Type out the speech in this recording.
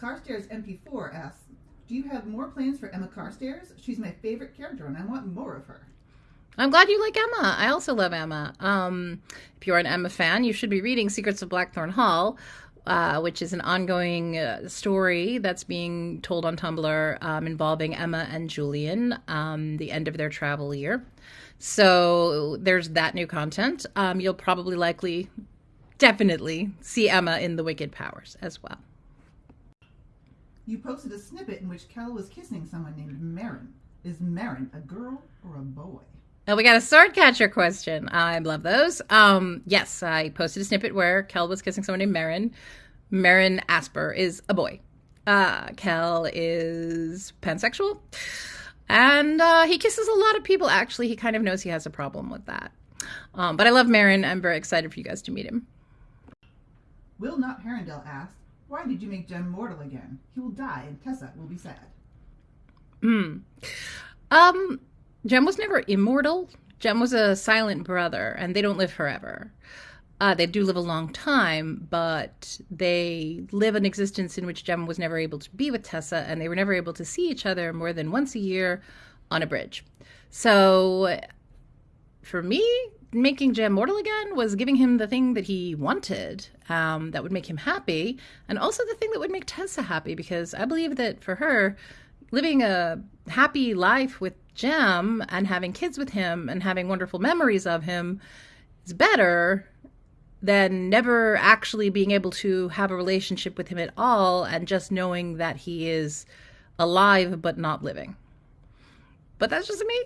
Carstairs MP4 asks, Do you have more plans for Emma Carstairs? She's my favorite character and I want more of her. I'm glad you like Emma. I also love Emma. Um, if you're an Emma fan, you should be reading Secrets of Blackthorn Hall, uh, which is an ongoing uh, story that's being told on Tumblr um, involving Emma and Julian, um, the end of their travel year. So there's that new content. Um, you'll probably likely, definitely see Emma in the Wicked Powers as well. You posted a snippet in which Kel was kissing someone named Marin. Is Marin a girl or a boy? Oh, we got a sword catcher question. I love those. Um, yes, I posted a snippet where Kel was kissing someone named Marin. Marin Asper is a boy. Uh, Kel is pansexual. And uh, he kisses a lot of people, actually. He kind of knows he has a problem with that. Um, but I love Marin. I'm very excited for you guys to meet him. Will Not Herondale asked, Why did you make Jem mortal again? He will die and Tessa will be sad. Hmm. Um, Jem was never immortal. Jem was a silent brother, and they don't live forever. Uh, they do live a long time, but they live an existence in which Jem was never able to be with Tessa, and they were never able to see each other more than once a year on a bridge. So, for me, making Jem mortal again was giving him the thing that he wanted, um, that would make him happy, and also the thing that would make Tessa happy, because I believe that for her, living a happy life with Jem and having kids with him and having wonderful memories of him is better than never actually being able to have a relationship with him at all and just knowing that he is alive but not living. But that's just me.